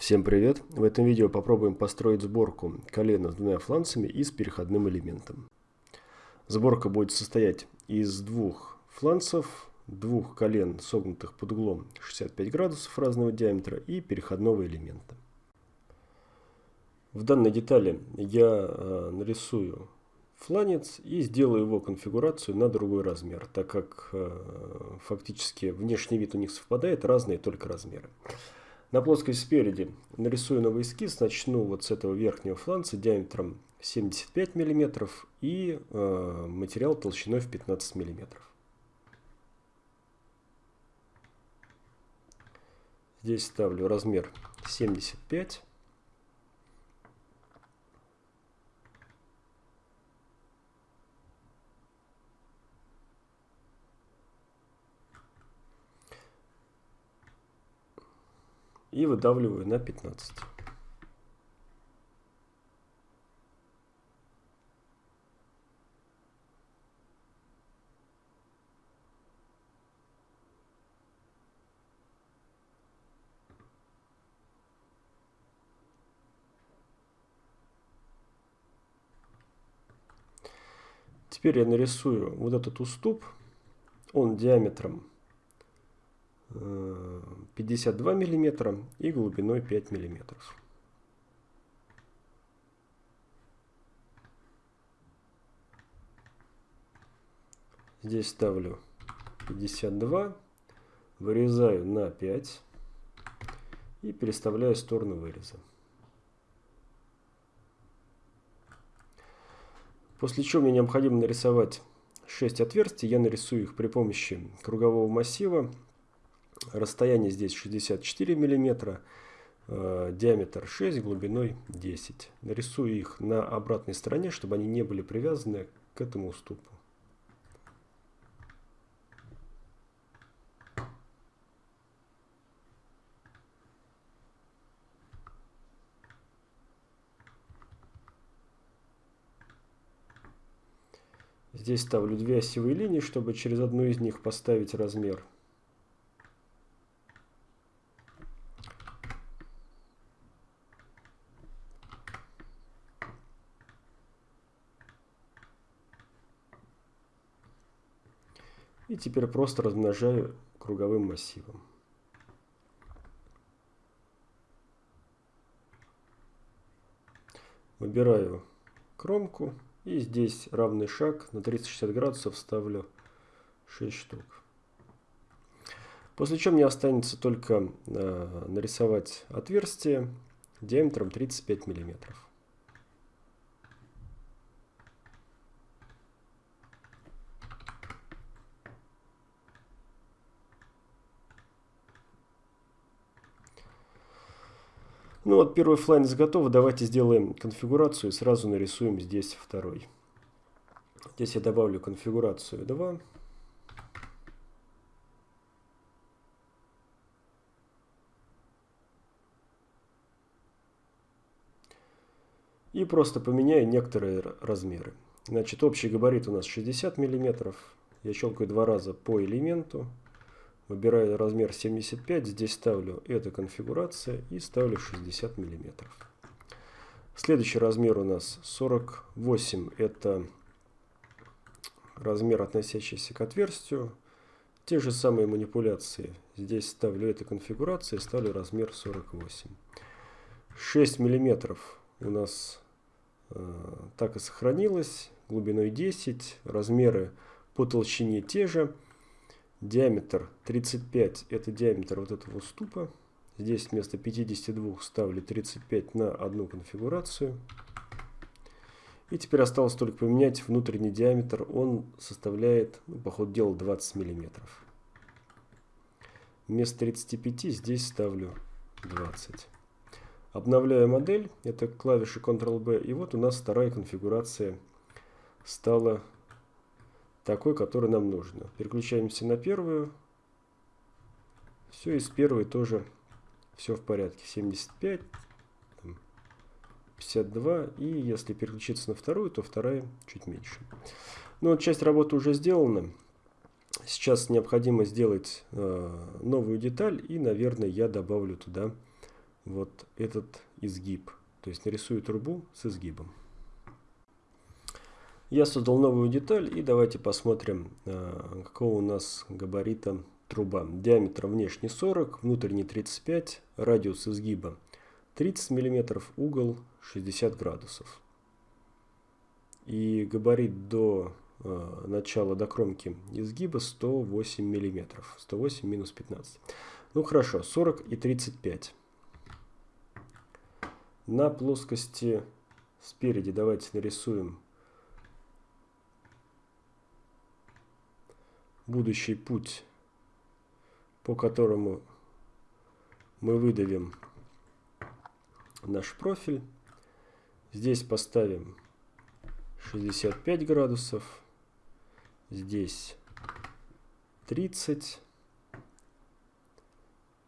Всем привет! В этом видео попробуем построить сборку колена с двумя фланцами и с переходным элементом. Сборка будет состоять из двух фланцев, двух колен, согнутых под углом 65 градусов разного диаметра и переходного элемента. В данной детали я э, нарисую фланец и сделаю его конфигурацию на другой размер, так как э, фактически внешний вид у них совпадает, разные только размеры. На плоскость спереди нарисую новый эскиз, начну вот с этого верхнего фланца диаметром 75 мм и э, материал толщиной в 15 мм. Здесь ставлю размер 75 и выдавливаю на 15. Теперь я нарисую вот этот уступ. Он диаметром 52 мм и глубиной 5 мм. Здесь ставлю 52, вырезаю на 5 и переставляю сторону выреза. После чего мне необходимо нарисовать 6 отверстий. Я нарисую их при помощи кругового массива Расстояние здесь 64 мм, э, диаметр 6, глубиной 10. Нарисую их на обратной стороне, чтобы они не были привязаны к этому уступу. Здесь ставлю две осевые линии, чтобы через одну из них поставить размер И теперь просто размножаю круговым массивом. Выбираю кромку и здесь равный шаг на 360 градусов ставлю 6 штук. После чего мне останется только э, нарисовать отверстие диаметром 35 миллиметров. Ну вот первый фланец готов. Давайте сделаем конфигурацию и сразу нарисуем здесь второй. Здесь я добавлю конфигурацию 2. И просто поменяю некоторые размеры. Значит, общий габарит у нас 60 мм. Я щелкаю два раза по элементу. Выбираю размер 75, здесь ставлю эта конфигурация и ставлю 60 мм. Следующий размер у нас 48, это размер, относящийся к отверстию. Те же самые манипуляции. Здесь ставлю эту конфигурацию и ставлю размер 48. 6 мм у нас э, так и сохранилось, глубиной 10, размеры по толщине те же. Диаметр 35 это диаметр вот этого уступа. Здесь вместо 52 ставлю 35 на одну конфигурацию. И теперь осталось только поменять внутренний диаметр. Он составляет, ну, по ходу дела, 20 миллиметров. Вместо 35 здесь ставлю 20. Обновляю модель. Это клавиши Ctrl-B. И вот у нас вторая конфигурация стала такой, который нам нужно. Переключаемся на первую. Все, и с первой тоже все в порядке. 75, 52. И если переключиться на вторую, то вторая чуть меньше. Ну вот часть работы уже сделана. Сейчас необходимо сделать э, новую деталь. И, наверное, я добавлю туда вот этот изгиб. То есть нарисую трубу с изгибом. Я создал новую деталь и давайте посмотрим, э, какого у нас габарита труба. Диаметр внешний 40, внутренний 35, радиус изгиба 30 мм, угол 60 градусов. И габарит до э, начала, до кромки изгиба 108 мм. 108 минус 15. Ну хорошо, 40 и 35. На плоскости спереди давайте нарисуем будущий путь, по которому мы выдавим наш профиль. Здесь поставим 65 градусов, здесь 30.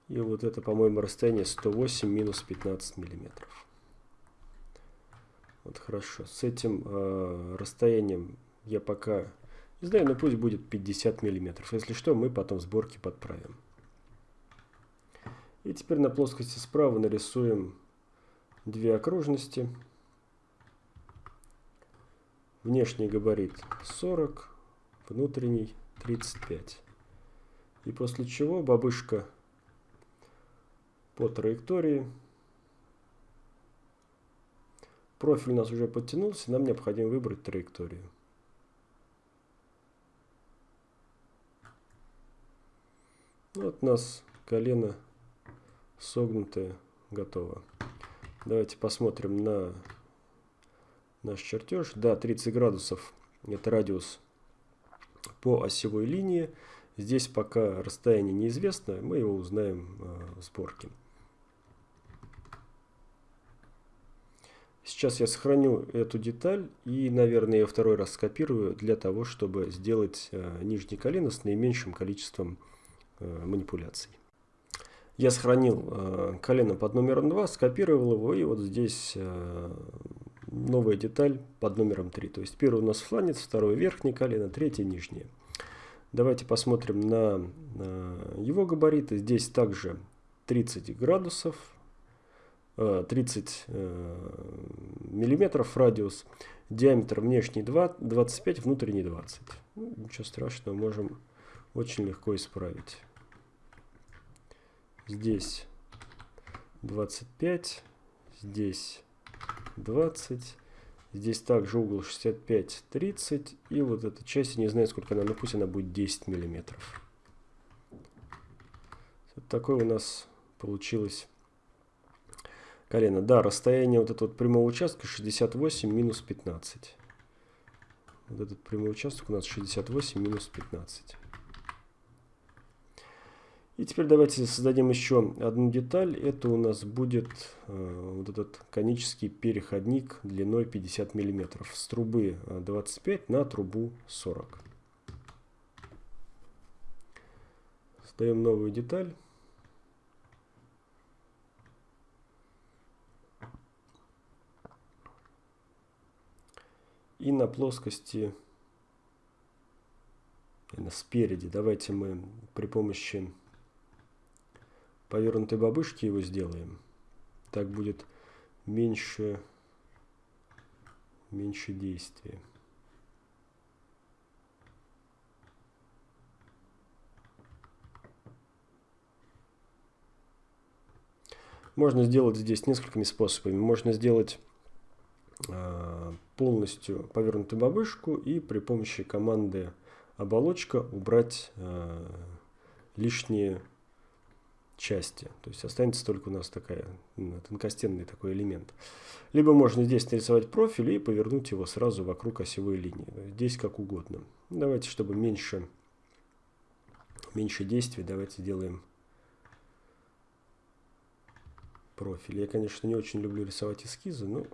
И вот это, по-моему, расстояние 108 минус 15 миллиметров. Вот хорошо. С этим э, расстоянием я пока не знаю, но пусть будет 50 миллиметров. Если что, мы потом в сборке подправим. И теперь на плоскости справа нарисуем две окружности. Внешний габарит 40, внутренний 35. И после чего бабушка по траектории. Профиль у нас уже подтянулся, нам необходимо выбрать траекторию. Вот у нас колено согнутое готово. Давайте посмотрим на наш чертеж. Да, 30 градусов это радиус по осевой линии. Здесь пока расстояние неизвестно, мы его узнаем э, в сборке. Сейчас я сохраню эту деталь и, наверное, ее второй раз скопирую для того, чтобы сделать э, нижнее колено с наименьшим количеством э, манипуляций. Я сохранил э, колено под номером 2, скопировал его, и вот здесь э, новая деталь под номером 3. То есть первый у нас фланец, второй верхнее колено, третье нижнее. Давайте посмотрим на, его габариты. Здесь также 30 градусов, 30 э, миллиметров радиус, диаметр внешний 2, 25, внутренний 20. Ну, ничего страшного, можем очень легко исправить. Здесь 25, здесь 20, здесь также угол 65, 30, и вот эта часть, я не знаю сколько она, но пусть она будет 10 миллиметров. Вот такое у нас получилось колено. Да, расстояние вот этого вот прямого участка 68 минус 15. Вот этот прямой участок у нас 68 минус 15. И теперь давайте создадим еще одну деталь. Это у нас будет э, вот этот конический переходник длиной 50 мм с трубы 25 э, на трубу 40. Создаем новую деталь. И на плоскости, спереди, давайте мы при помощи повернутой бабушки его сделаем. Так будет меньше, меньше действия. Можно сделать здесь несколькими способами. Можно сделать э, полностью повернутую бабушку и при помощи команды оболочка убрать э, лишние части. То есть останется только у нас такая тонкостенный такой элемент. Либо можно здесь нарисовать профиль и повернуть его сразу вокруг осевой линии. Здесь как угодно. Давайте, чтобы меньше, меньше действий, давайте сделаем профиль. Я, конечно, не очень люблю рисовать эскизы, но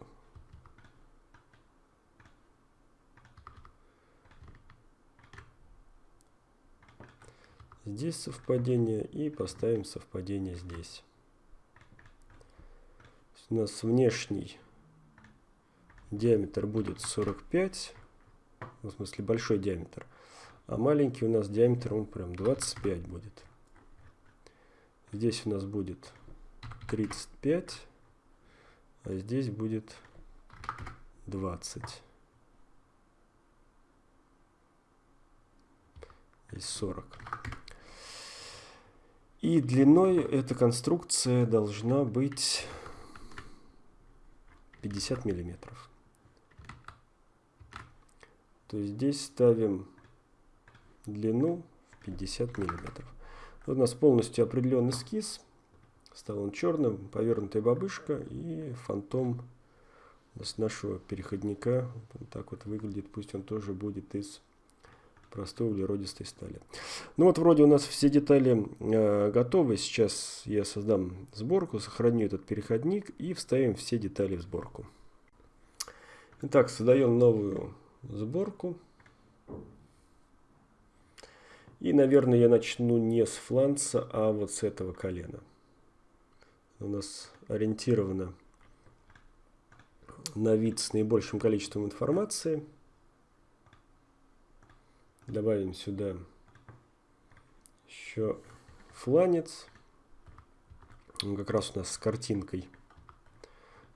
здесь совпадение и поставим совпадение здесь. У нас внешний диаметр будет 45, в смысле большой диаметр, а маленький у нас диаметр он прям 25 будет. Здесь у нас будет 35, а здесь будет 20. Здесь 40. И длиной эта конструкция должна быть 50 миллиметров. То есть здесь ставим длину в 50 миллиметров. Вот у нас полностью определен эскиз. Стал он черным, повернутая бабышка и фантом с нашего переходника. Вот так вот выглядит. Пусть он тоже будет из простой углеродистой стали. Ну вот вроде у нас все детали э, готовы. Сейчас я создам сборку, сохраню этот переходник и вставим все детали в сборку. Итак, создаем новую сборку. И, наверное, я начну не с фланца, а вот с этого колена. У нас ориентировано на вид с наибольшим количеством информации. Добавим сюда еще фланец. Он как раз у нас с картинкой.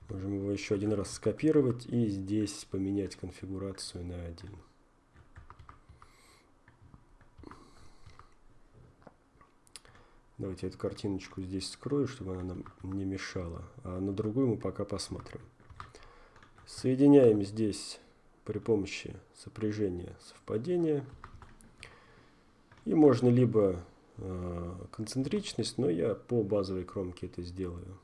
Можем его еще один раз скопировать и здесь поменять конфигурацию на один. Давайте эту картиночку здесь скрою, чтобы она нам не мешала. А на другую мы пока посмотрим. Соединяем здесь при помощи сопряжения совпадения. И можно либо э, концентричность, но я по базовой кромке это сделаю.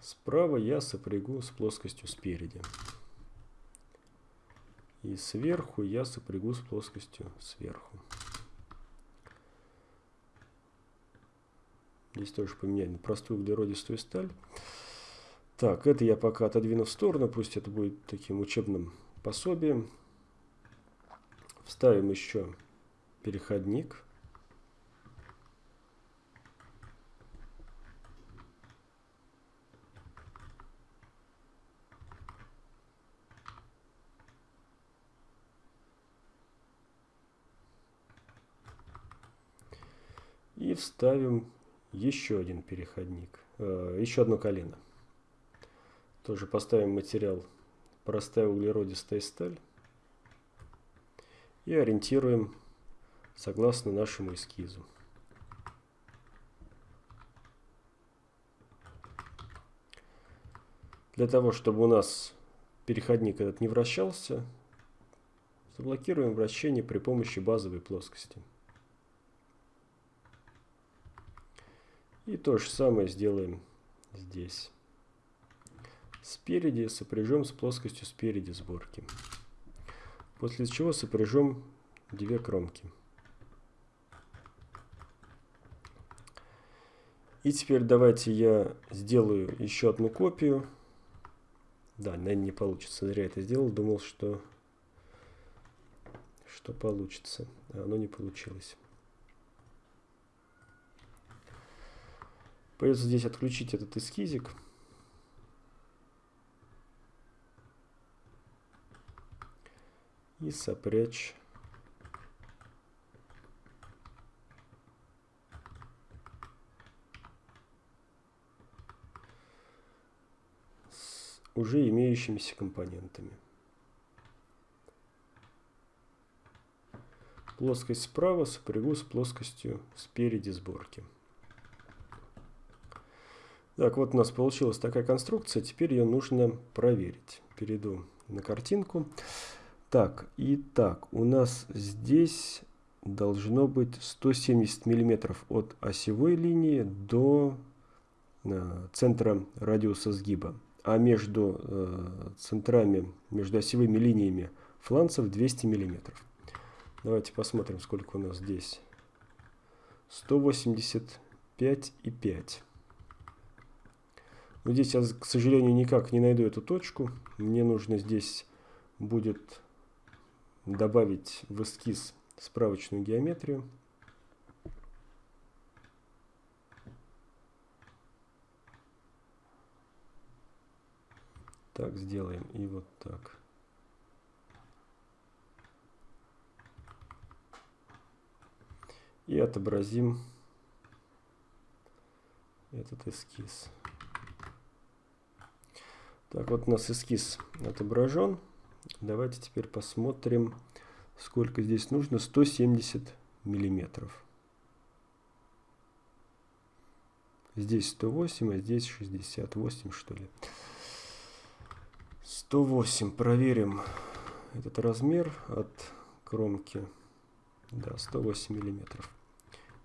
Справа я сопрягу с плоскостью спереди. И сверху я сопрягу с плоскостью сверху. Здесь тоже поменяем простую углеродистую сталь. Так, это я пока отодвину в сторону, пусть это будет таким учебным пособием. Вставим еще переходник. И вставим еще один переходник, э, еще одно колено. Тоже поставим материал простая углеродистая сталь и ориентируем согласно нашему эскизу. Для того, чтобы у нас переходник этот не вращался, заблокируем вращение при помощи базовой плоскости. И то же самое сделаем здесь. Спереди сопряжем с плоскостью спереди сборки. После чего сопряжем две кромки. И теперь давайте я сделаю еще одну копию. Да, наверное, не получится. Зря это сделал. Думал, что, что получится. А оно не получилось. Придется здесь отключить этот эскизик. И сопрячь с уже имеющимися компонентами. Плоскость справа сопрягу с плоскостью спереди сборки. Так, вот у нас получилась такая конструкция. Теперь ее нужно проверить. Перейду на картинку. Так, итак, у нас здесь должно быть 170 миллиметров от осевой линии до э, центра радиуса сгиба. А между э, центрами, между осевыми линиями фланцев 200 миллиметров. Давайте посмотрим, сколько у нас здесь. 185,5. Но здесь я, к сожалению, никак не найду эту точку. Мне нужно здесь будет добавить в эскиз справочную геометрию. Так сделаем и вот так. И отобразим этот эскиз. Так, вот у нас эскиз отображен. Давайте теперь посмотрим, сколько здесь нужно. 170 миллиметров. Здесь 108, а здесь 68, что ли. 108. Проверим этот размер от кромки. Да, 108 миллиметров.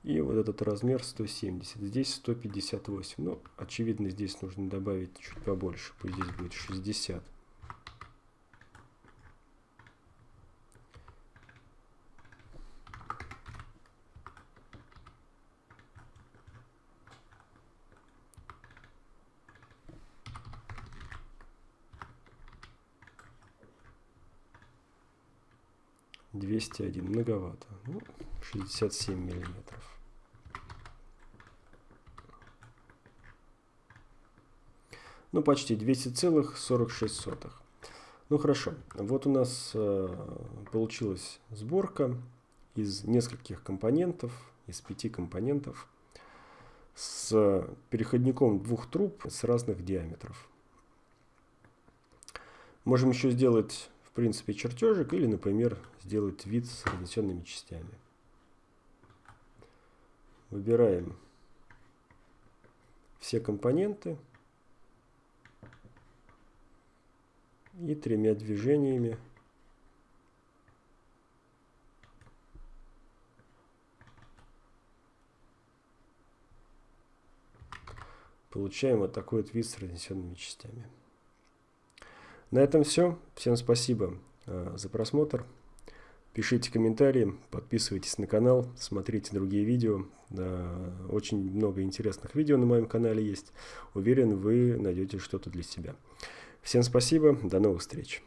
И вот этот размер 170. Здесь 158. Ну, очевидно, здесь нужно добавить чуть побольше. Пусть здесь будет 60. Двести один многовато. Ну, 67 миллиметров. Ну, почти 200,46. Ну, хорошо. Вот у нас э, получилась сборка из нескольких компонентов, из пяти компонентов, с переходником двух труб с разных диаметров. Можем еще сделать, принципе, чертежик или, например, сделать вид с разнесенными частями. Выбираем все компоненты. и тремя движениями получаем вот такой вот вид с разнесенными частями. На этом все. Всем спасибо э, за просмотр. Пишите комментарии, подписывайтесь на канал, смотрите другие видео. Очень много интересных видео на моем канале есть. Уверен, вы найдете что-то для себя. Всем спасибо, до новых встреч.